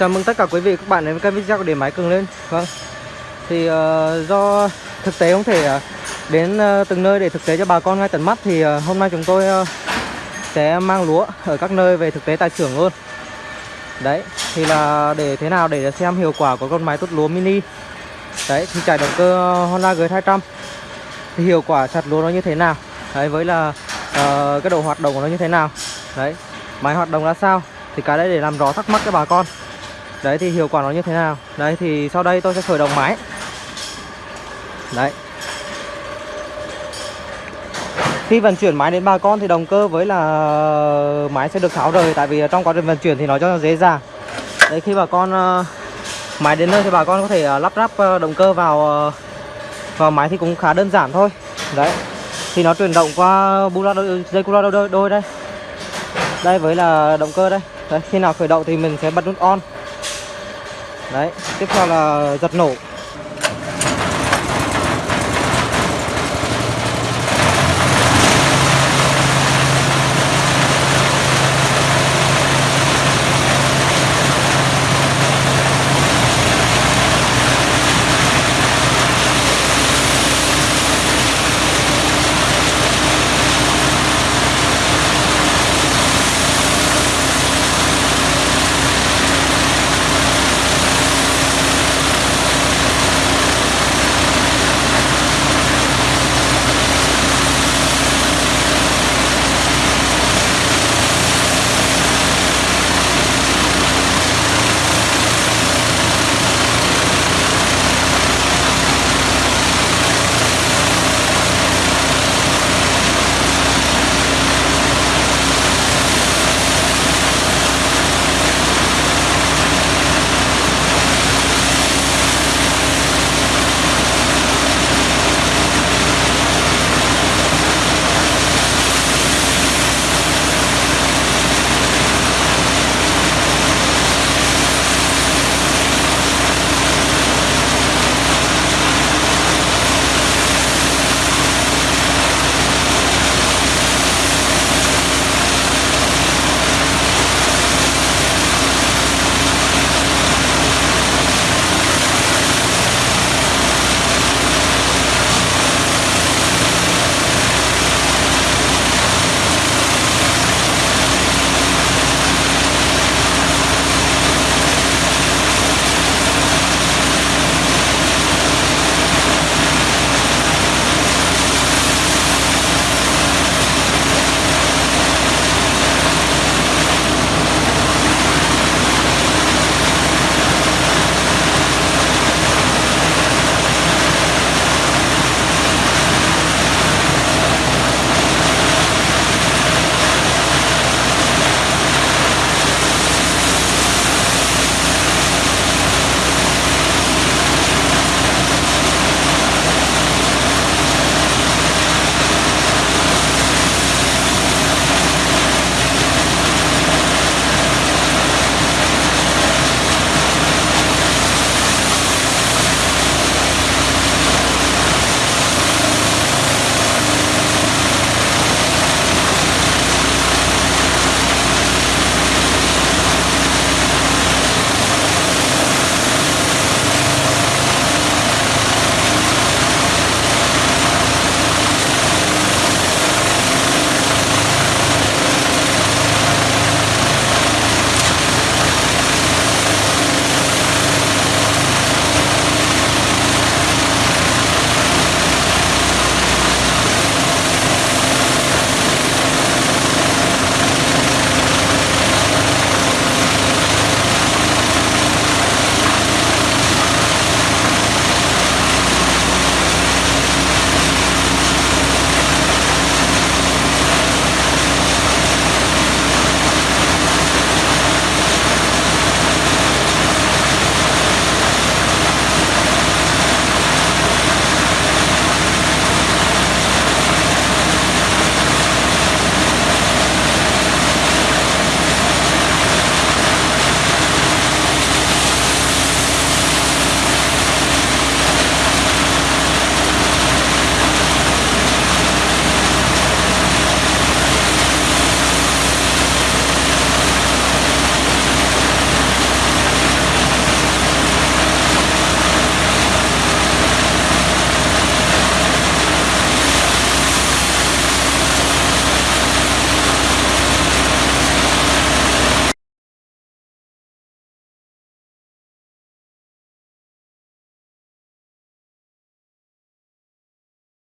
Chào mừng tất cả quý vị các bạn đến với kênh video của Điện Máy Cường lên. Vâng. Thì uh, do thực tế không thể uh, đến uh, từng nơi để thực tế cho bà con ngay tận mắt Thì uh, hôm nay chúng tôi uh, sẽ mang lúa ở các nơi về thực tế tại xưởng luôn. Đấy Thì là để thế nào để xem hiệu quả của con máy tốt lúa mini. Đấy thì chạy động cơ Honda G200 Thì hiệu quả chặt lúa nó như thế nào? Đấy với là uh, cái độ hoạt động của nó như thế nào? Đấy Máy hoạt động ra sao? Thì cái đấy để làm rõ thắc mắc cho bà con. Đấy thì hiệu quả nó như thế nào? Đấy thì sau đây tôi sẽ khởi động máy. Đấy. Khi vận chuyển máy đến bà con thì động cơ với là máy sẽ được tháo rời Tại vì trong quá trình vận chuyển thì nó cho nó dễ dàng. Đấy khi bà con ờ, máy đến nơi thì bà con có thể ờ, lắp ráp ờ, động cơ vào vào máy thì cũng khá đơn giản thôi. Đấy. Thì nó chuyển động qua bula đôi, dây cula đôi, đôi đây. Đây với là động cơ đây. Đấy, khi nào khởi động thì mình sẽ bật nút on đấy tiếp theo là giật nổ.